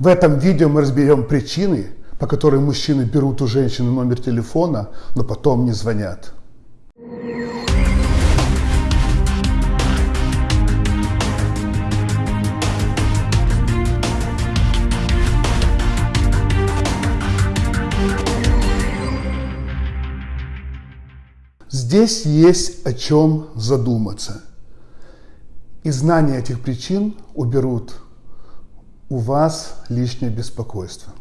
В этом видео мы разберем причины, по которым мужчины берут у женщины номер телефона, но потом не звонят. Здесь есть о чем задуматься. И знание этих причин уберут у вас лишнее беспокойство.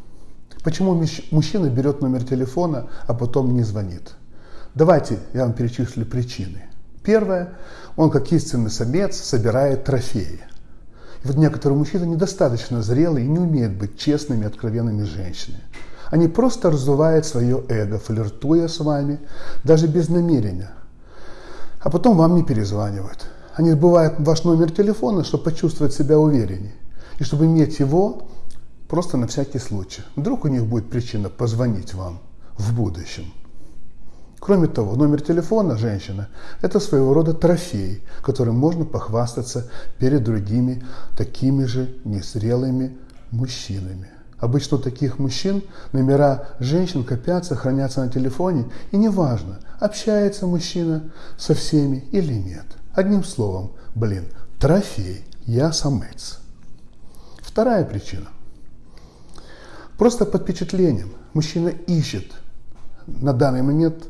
Почему мужчина берет номер телефона, а потом не звонит? Давайте я вам перечислю причины. Первое, он как истинный самец собирает трофеи. И вот некоторые мужчины недостаточно зрелые и не умеют быть честными, откровенными женщинами. Они просто раздувают свое эго, флиртуя с вами, даже без намерения. А потом вам не перезванивают. Они забывают ваш номер телефона, чтобы почувствовать себя увереннее. И чтобы иметь его просто на всякий случай. Вдруг у них будет причина позвонить вам в будущем. Кроме того, номер телефона женщины – это своего рода трофей, которым можно похвастаться перед другими такими же незрелыми мужчинами. Обычно у таких мужчин номера женщин копятся, хранятся на телефоне, и неважно, общается мужчина со всеми или нет. Одним словом, блин, трофей, я самец. Вторая причина. Просто под впечатлением мужчина ищет на данный момент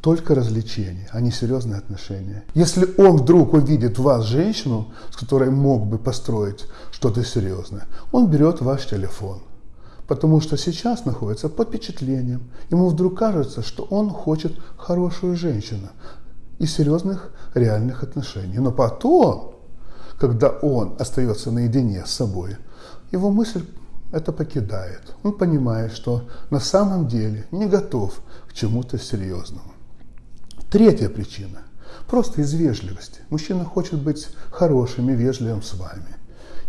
только развлечения, а не серьезные отношения. Если он вдруг увидит в вас женщину, с которой мог бы построить что-то серьезное, он берет ваш телефон. Потому что сейчас находится под впечатлением. Ему вдруг кажется, что он хочет хорошую женщину и серьезных реальных отношений. Но потом, когда он остается наедине с собой, его мысль это покидает. Он понимает, что на самом деле не готов к чему-то серьезному. Третья причина. Просто из вежливости. Мужчина хочет быть хорошим и вежливым с вами.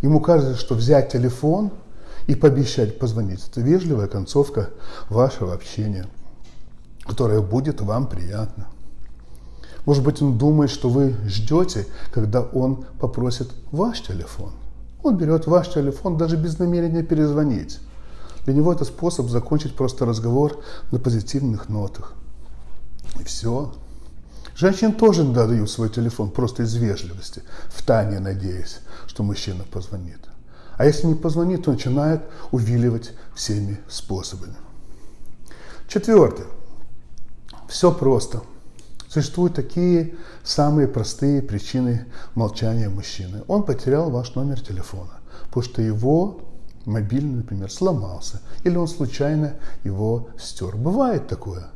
Ему кажется, что взять телефон и пообещать позвонить – это вежливая концовка вашего общения, которая будет вам приятна. Может быть, он думает, что вы ждете, когда он попросит ваш телефон. Он берет ваш телефон даже без намерения перезвонить. Для него это способ закончить просто разговор на позитивных нотах. И все. Женщин тоже дают свой телефон просто из вежливости, в тайне надеясь, что мужчина позвонит. А если не позвонит, то начинает увиливать всеми способами. Четвертое. Все просто. Существуют такие самые простые причины молчания мужчины. Он потерял ваш номер телефона, потому что его мобильный, например, сломался, или он случайно его стер. Бывает такое.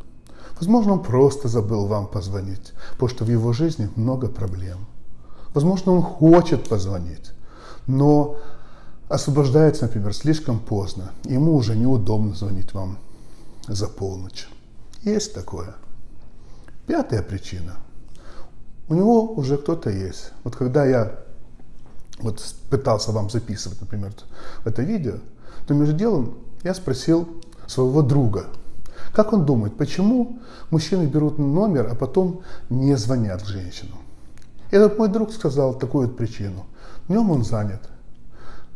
Возможно, он просто забыл вам позвонить, потому что в его жизни много проблем. Возможно, он хочет позвонить, но освобождается, например, слишком поздно. Ему уже неудобно звонить вам за полночь. Есть такое. Пятая причина. У него уже кто-то есть. Вот когда я вот пытался вам записывать, например, это видео, то между делом я спросил своего друга, как он думает, почему мужчины берут номер, а потом не звонят женщинам. И этот мой друг сказал такую вот причину. Днем он занят,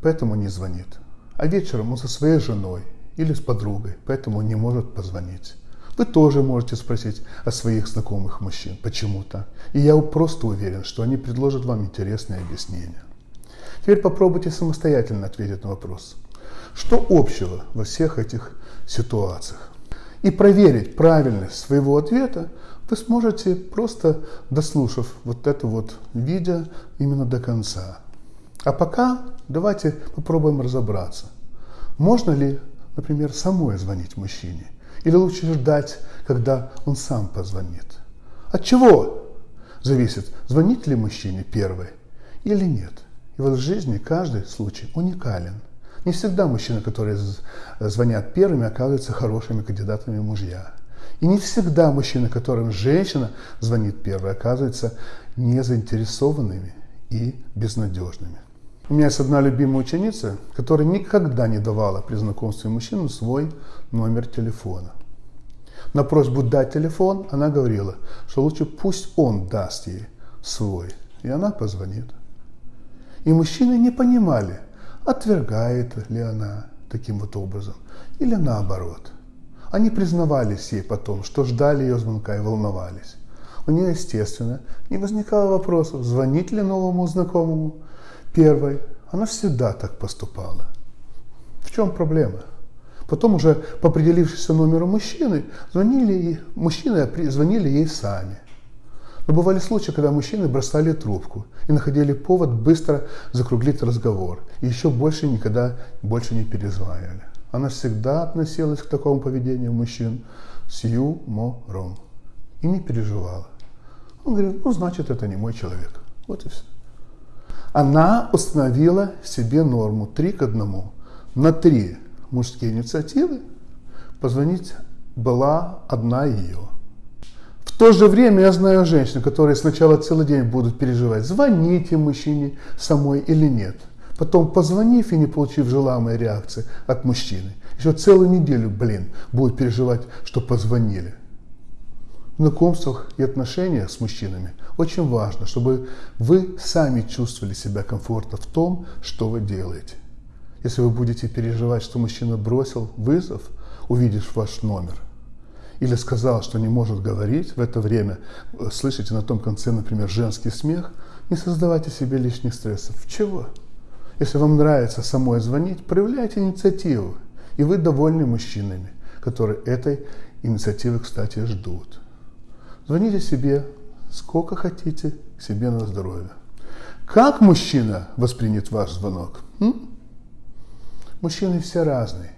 поэтому не звонит. А вечером он со своей женой или с подругой, поэтому не может позвонить. Вы тоже можете спросить о своих знакомых мужчин, почему так. И я просто уверен, что они предложат вам интересные объяснения. Теперь попробуйте самостоятельно ответить на вопрос. Что общего во всех этих ситуациях? И проверить правильность своего ответа вы сможете просто дослушав вот это вот видео именно до конца. А пока давайте попробуем разобраться. Можно ли, например, самой звонить мужчине? Или лучше ждать, когда он сам позвонит? От чего зависит, звонит ли мужчине первый или нет? И в жизни каждый случай уникален. Не всегда мужчины, которые звонят первыми, оказываются хорошими кандидатами мужья. И не всегда мужчины, которым женщина звонит первой, оказываются незаинтересованными и безнадежными. У меня есть одна любимая ученица, которая никогда не давала при знакомстве мужчину свой номер телефона. На просьбу дать телефон она говорила, что лучше пусть он даст ей свой, и она позвонит. И мужчины не понимали, отвергает ли она таким вот образом, или наоборот. Они признавались ей потом, что ждали ее звонка и волновались. У нее, естественно, не возникало вопросов, звонить ли новому знакомому первой. Она всегда так поступала. В чем проблема? Потом уже по определившись номеру мужчины, звонили, мужчины звонили ей сами. Но бывали случаи, когда мужчины бросали трубку и находили повод быстро закруглить разговор. И еще больше никогда больше не перезванивали. Она всегда относилась к такому поведению мужчин с юмором и не переживала. Он говорит, ну значит это не мой человек. Вот и все. Она установила себе норму 3 к 1. На три мужские инициативы позвонить была одна ее. В то же время я знаю женщин, которые сначала целый день будут переживать, звоните мужчине самой или нет. Потом, позвонив и не получив желаемой реакции от мужчины, еще целую неделю, блин, будут переживать, что позвонили. В знакомствах и отношениях с мужчинами очень важно, чтобы вы сами чувствовали себя комфортно в том, что вы делаете. Если вы будете переживать, что мужчина бросил вызов, увидишь ваш номер, или сказал, что не может говорить, в это время э, слышите на том конце, например, женский смех, не создавайте себе лишних стрессов. Чего? Если вам нравится самой звонить, проявляйте инициативу. И вы довольны мужчинами, которые этой инициативы, кстати, ждут. Звоните себе сколько хотите, себе на здоровье. Как мужчина воспринят ваш звонок? М? Мужчины все разные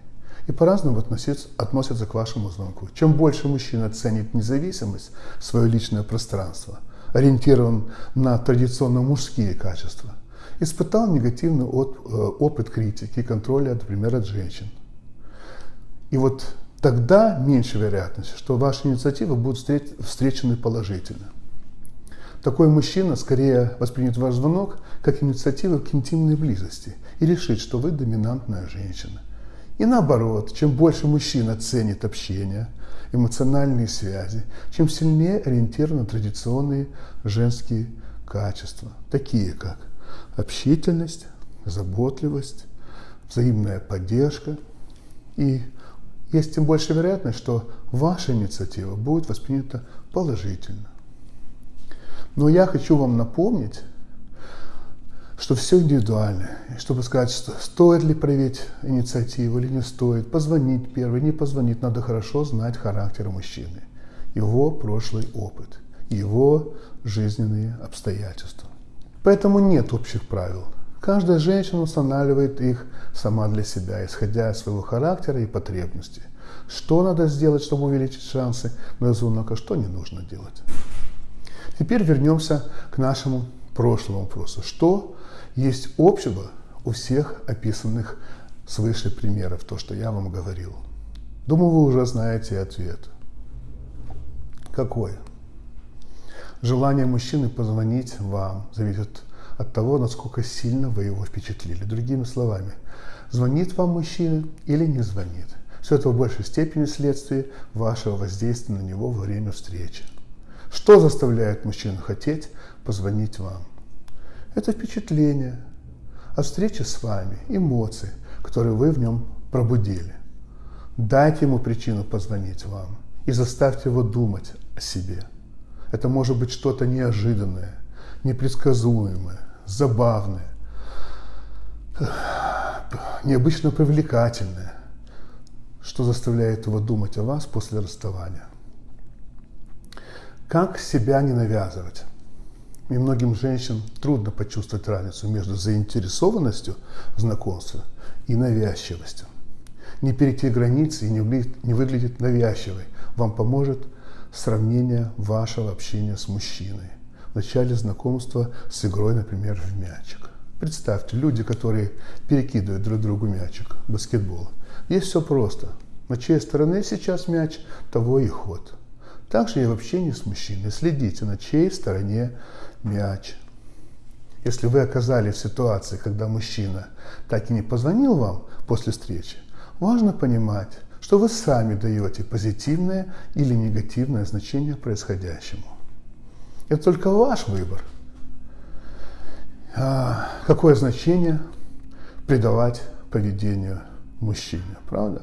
и по-разному относятся к вашему звонку. Чем больше мужчина ценит независимость, свое личное пространство, ориентирован на традиционно мужские качества, испытал негативный э, опыт критики и контроля, например, от женщин. И вот тогда меньше вероятность, что ваши инициативы будут встречены положительно. Такой мужчина скорее воспримет ваш звонок как инициативу к интимной близости и решит, что вы доминантная женщина. И наоборот, чем больше мужчина ценит общение, эмоциональные связи, чем сильнее ориентирован на традиционные женские качества, такие как общительность, заботливость, взаимная поддержка. И есть тем больше вероятность, что ваша инициатива будет воспринята положительно. Но я хочу вам напомнить, что все индивидуально. И чтобы сказать, что стоит ли проявить инициативу или не стоит, позвонить первый, не позвонить, надо хорошо знать характер мужчины, его прошлый опыт, его жизненные обстоятельства. Поэтому нет общих правил. Каждая женщина устанавливает их сама для себя, исходя из своего характера и потребностей. Что надо сделать, чтобы увеличить шансы на звонок, а что не нужно делать. Теперь вернемся к нашему прошлому вопросу. Что есть общего у всех описанных свыше примеров, то, что я вам говорил? Думаю, вы уже знаете ответ. Какой? Желание мужчины позвонить вам зависит от того, насколько сильно вы его впечатлили. Другими словами, звонит вам мужчина или не звонит. Все это в большей степени следствие вашего воздействия на него во время встречи. Что заставляет мужчину хотеть позвонить вам? Это впечатление о встрече с вами, эмоции, которые вы в нем пробудили. Дайте ему причину позвонить вам и заставьте его думать о себе. Это может быть что-то неожиданное, непредсказуемое, забавное, необычно привлекательное, что заставляет его думать о вас после расставания. Как себя не навязывать? И многим женщинам трудно почувствовать разницу между заинтересованностью в знакомстве и навязчивостью. Не перейти границы и не выглядеть навязчивой вам поможет сравнение вашего общения с мужчиной. В начале знакомства с игрой, например, в мячик. Представьте, люди, которые перекидывают друг другу мячик, баскетбол. Здесь все просто. На чьей стороне сейчас мяч, того и ход. Также и в общении с мужчиной. Следите, на чьей стороне мяч. Если вы оказались в ситуации, когда мужчина так и не позвонил вам после встречи, важно понимать, что вы сами даете позитивное или негативное значение происходящему. Это только ваш выбор. А какое значение придавать поведению мужчине, правда?